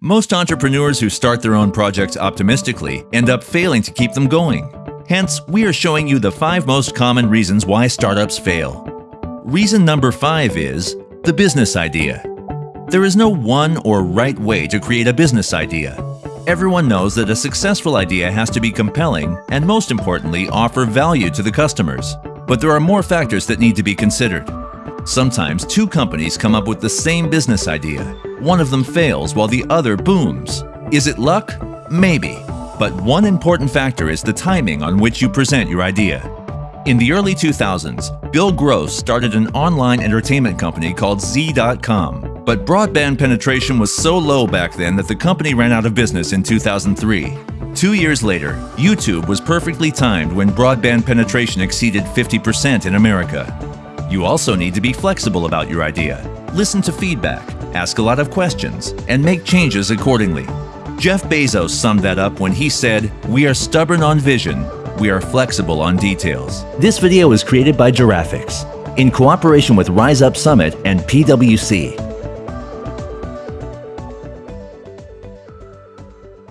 Most entrepreneurs who start their own projects optimistically end up failing to keep them going. Hence, we are showing you the five most common reasons why startups fail. Reason number five is the business idea. There is no one or right way to create a business idea. Everyone knows that a successful idea has to be compelling and most importantly offer value to the customers. But there are more factors that need to be considered. Sometimes two companies come up with the same business idea. One of them fails while the other booms. Is it luck? Maybe. But one important factor is the timing on which you present your idea. In the early 2000s, Bill Gross started an online entertainment company called Z.com. But broadband penetration was so low back then that the company ran out of business in 2003. Two years later, YouTube was perfectly timed when broadband penetration exceeded 50% in America. You also need to be flexible about your idea. Listen to feedback, ask a lot of questions, and make changes accordingly. Jeff Bezos summed that up when he said, We are stubborn on vision, we are flexible on details. This video was created by Giraffix in cooperation with Rise Up Summit and PwC.